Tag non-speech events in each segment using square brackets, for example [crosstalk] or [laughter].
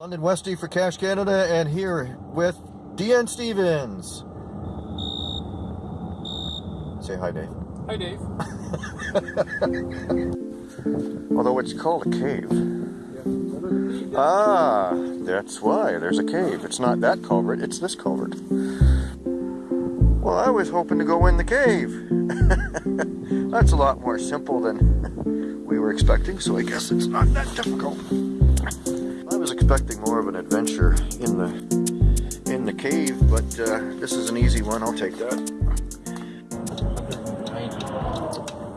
London Westy for Cache Canada and here with DN Stevens. Say hi, Dave. Hi, Dave. [laughs] Although it's called a cave. Ah, that's why. There's a cave. It's not that culvert, it's this culvert. Well, I was hoping to go in the cave. [laughs] that's a lot more simple than [laughs] we were expecting, so I guess it's not that difficult. I was expecting more of an adventure in the in the cave, but uh, this is an easy one. I'll take that.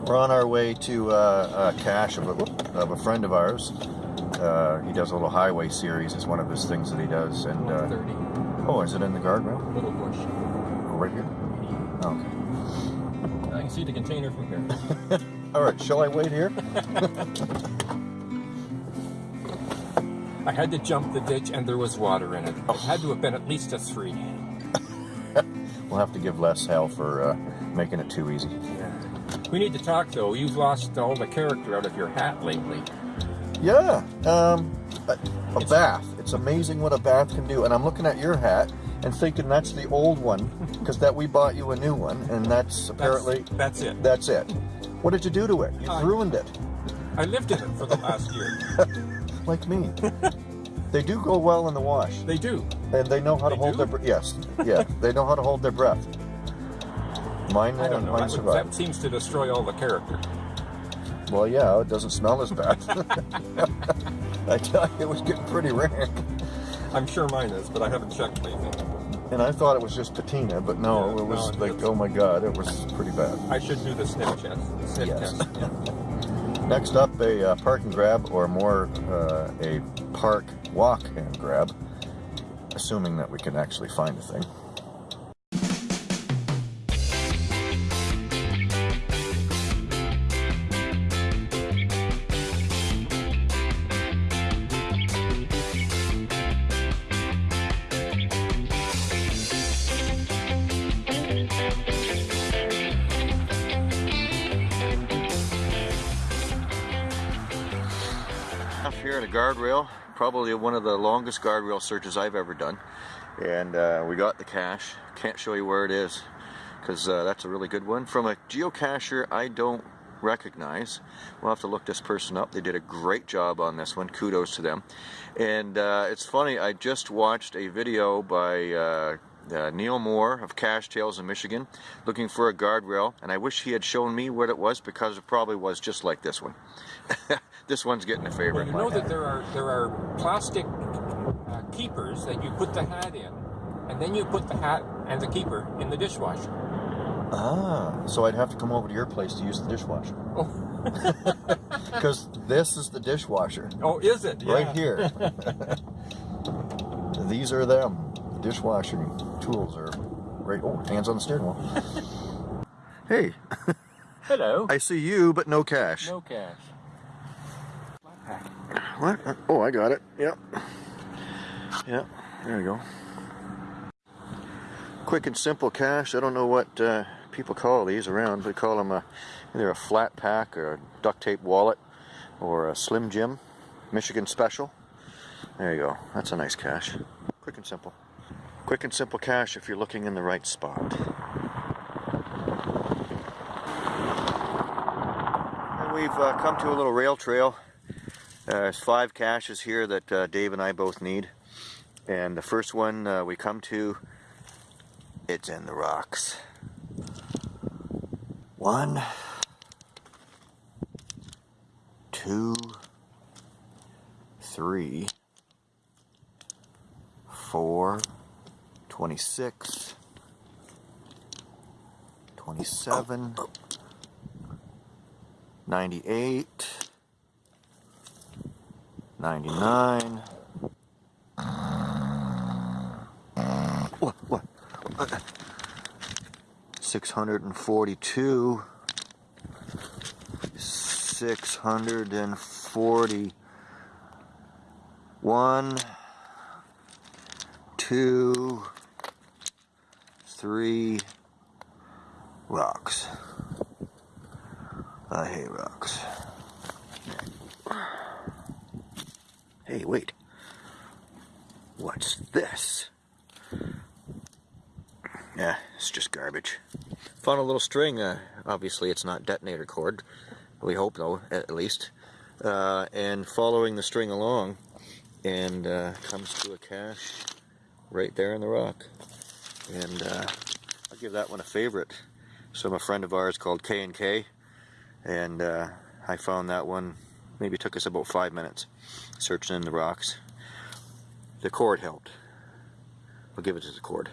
We're on our way to uh, a cache of a, of a friend of ours. Uh, he does a little highway series. It's one of his things that he does. And uh, oh, is it in the guardrail? Little bush. Oh, right here. Oh, I can see the container from here. [laughs] All right. Shall I wait here? [laughs] I had to jump the ditch and there was water in it. It had to have been at least a three. [laughs] We'll have to give less hell for uh, making it too easy. Yeah. We need to talk though. You've lost all the character out of your hat lately. Yeah. Um, a, a bath. It's amazing what a bath can do. And I'm looking at your hat and thinking that's the old one because that we bought you a new one, and that's apparently That's, that's it. that's it. What did you do to it? You I- ruined it, I lived in it for the last year. [laughs] like me. they do go well in the wash, They do. and they know how to hold do? their breath. Yes, yeah, they know how to hold their breath. Mine, I don't know. mine That, would- that seems to destroy all the character. Well, yeah, it doesn't smell as bad. [laughs] I tell you, it was getting pretty rank. I'm sure mine is, but I haven't checked lately. And I thought it was just patina, but no, Yeah, it was no, like, oh my god, it was pretty bad. I should do the sniff test. Sniff Yes. test. Yeah. Next up, a uh, park and grab, or more, uh, a park walk and grab, assuming that we can actually find a thing. Here at a guardrail, probably one of the longest guardrail searches I've ever done. And uh, we got the cache. Can't show you where it is because uh, that's a really good one. From a geocacher I don't recognize. We'll have to look this person up. They did a great job on this one. Kudos to them. And uh, it's funny, I just watched a video by uh, Neil Moore of Cache Tales in Michigan looking for a guardrail and I wish he had shown me what it was because it probably was just like this one. [laughs] this one's getting a favor Well, you know that there are there are plastic uh, keepers that you put the hat in, and then you put the hat and the keeper in the dishwasher. Ah, so I'd have to come over to your place to use the dishwasher. Oh, [laughs] Because this is the dishwasher. oh, is it? Right Yeah. here. [laughs] These are them. The dishwashing tools are right. Oh, hands on the steering wheel. [laughs] hey, Hello. I see you, but no cache. No cache. What? Oh, I got it. Yep. Yep. There you go. Quick and simple cache. I don't know what uh, people call these around. They call them a, either a flat pack or a duct tape wallet or a Slim Jim Michigan Special. There you go. That's a nice cache. Quick and simple. Quick and simple cache if you're looking in the right spot. And we've uh, come to a little rail trail. Uh, there's five caches here that uh, Dave and I both need. And the first one uh, we come to, it's in the rocks. One, two, three, four, 26, 27, 98, 99. What? What? 642. 641. Two. Three. Rocks. I hate rocks. Hey, wait. What's this? Yeah, it's just garbage. Found a little string. Uh, obviously, it's not detonator cord. We hope, though, at least. Uh, and following the string along, and uh, comes to a cache right there in the rock. And uh, I'll give that one a favorite. So, a friend of ours called K and K, and uh, I found that one. Maybe took us about five minutes searching in the rocks. The cord helped. I'll give it to the cord.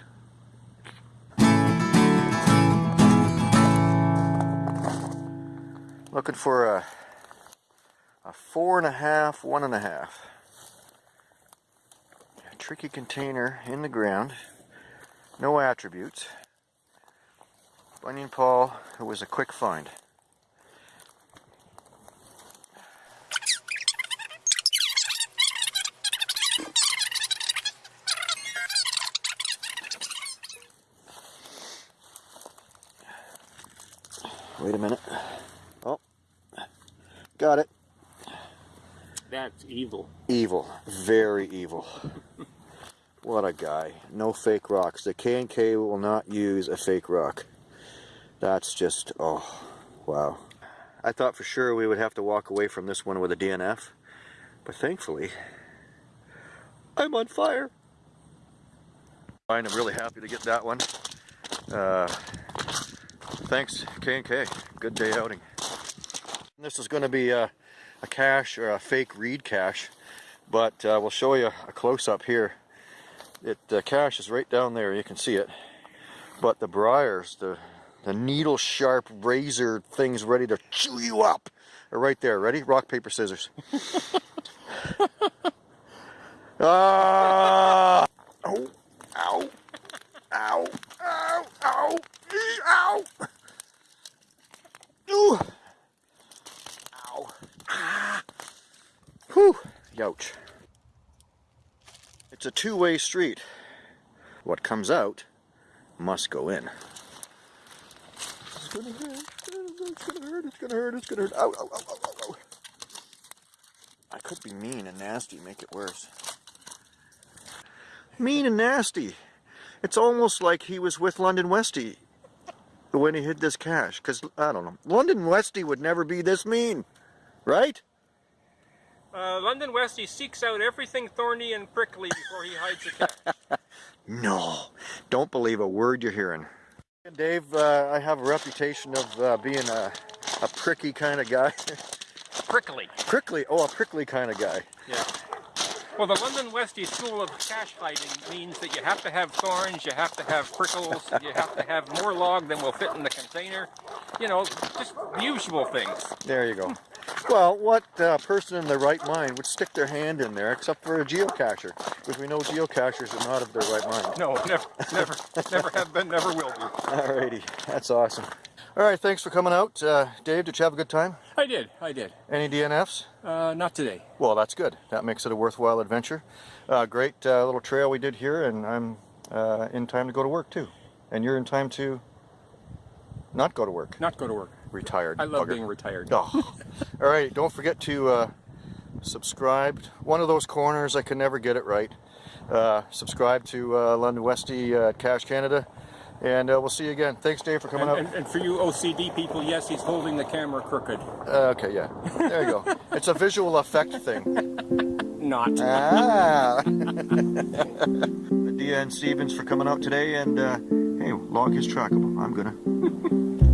Looking for a, a four and a half, one and a half. A tricky container in the ground. No attributes. Bunyan Paul, it was a quick find. Wait a minute. Oh, got it. That's evil. Evil, very evil. [laughs] what a guy. No fake rocks. The K&K will not use a fake rock. That's just, oh, wow. I thought for sure we would have to walk away from this one with a DNF, but thankfully, I'm on fire. I'm really happy to get that one. Uh, thanks, K&K. Good day outing. This is going to be a, a cache or a fake reed cache, but uh, we'll show you a close-up here. It the cache is right down there. You can see it, but the briars, the the needle sharp razor things ready to chew you up are right there. Ready? Rock, paper, scissors. [laughs] ah! Ow! Ow! Ow! Ow! Ow! Ee, Ow! Ooh! Ow! Ah! Whew! Youch. It's a two-way street. What comes out must go in. It's gonna hurt. It's gonna hurt. It's gonna hurt. It's gonna hurt. Ow, ow, ow, ow, ow, ow. I could be mean and nasty, make it worse. Mean and nasty. It's almost like he was with London Westy when he hid this cache. Because, I don't know, London Westy would never be this mean. Right? Uh, London Westy seeks out everything thorny and prickly before he hides a cat. [laughs] No. Don't believe a word you're hearing. Dave, uh, I have a reputation of uh, being a, a pricky kind of guy. [laughs] Prickly. prickly, oh, a prickly kind of guy. Yeah. Well, the London Westy school of cache hiding means that you have to have thorns, you have to have prickles, you have to have more log than will fit in the container. You know, just the usual things. There you go. Well, what uh, person in their right mind would stick their hand in there except for a geocacher? Because we know geocachers are not of their right mind. No, never, never, never have been, never will be. [laughs] Alrighty, that's awesome. Alright, thanks for coming out. Uh, Dave, did you have a good time? I did, I did. Any DNFs? Uh, not today. Well, that's good. That makes it a worthwhile adventure. Uh, great uh, little trail we did here, and I'm uh, in time to go to work too. And you're in time to not go to work. Not go to work. Retired. I love bugger. being retired. Oh. [laughs] All right, don't forget to uh, subscribe. One of those corners, I can never get it right. Uh, subscribe to uh, London Westy uh, Cache Canada, and uh, we'll see you again. Thanks, Dave, for coming And, out. and, and for you OCD people, yes, he's holding the camera crooked. Uh, okay, yeah. There you go. [laughs] it's a visual effect thing. Not. Ah. [laughs] Dia and Stevens for coming out today, and uh, hey, log is trackable. I'm gonna.